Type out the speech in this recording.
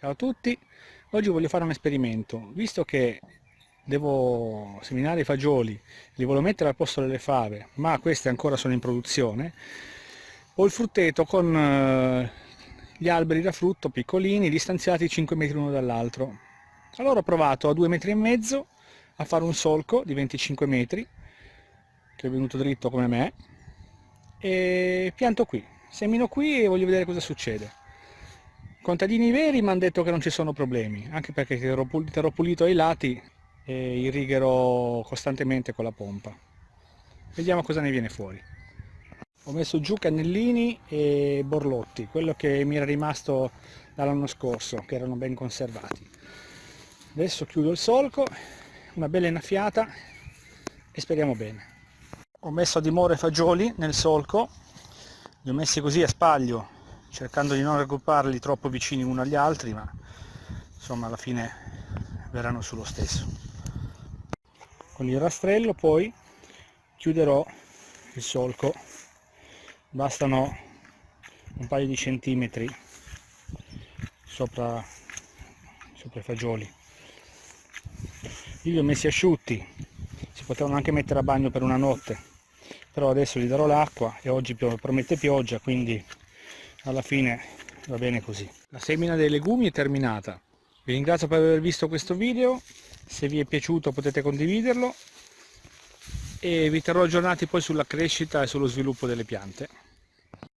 Ciao a tutti, oggi voglio fare un esperimento, visto che devo seminare i fagioli, li voglio mettere al posto delle fave, ma queste ancora sono in produzione, ho il frutteto con eh, gli alberi da frutto piccolini, distanziati 5 metri l'uno dall'altro. Allora ho provato a 2 metri e mezzo a fare un solco di 25 metri, che è venuto dritto come me, e pianto qui, semino qui e voglio vedere cosa succede contadini veri mi hanno detto che non ci sono problemi, anche perché terrò pulito ai lati e irrigherò costantemente con la pompa. Vediamo cosa ne viene fuori. Ho messo giù cannellini e borlotti, quello che mi era rimasto dall'anno scorso, che erano ben conservati. Adesso chiudo il solco, una bella innaffiata e speriamo bene. Ho messo a dimora i fagioli nel solco, li ho messi così a spaglio cercando di non raggrupparli troppo vicini uno agli altri ma insomma alla fine verranno sullo stesso. Con il rastrello poi chiuderò il solco. Bastano un paio di centimetri sopra, sopra i fagioli. Io li ho messi asciutti. Si potevano anche mettere a bagno per una notte. Però adesso gli darò l'acqua e oggi promette pioggia quindi alla fine va bene così. La semina dei legumi è terminata. Vi ringrazio per aver visto questo video, se vi è piaciuto potete condividerlo e vi terrò aggiornati poi sulla crescita e sullo sviluppo delle piante.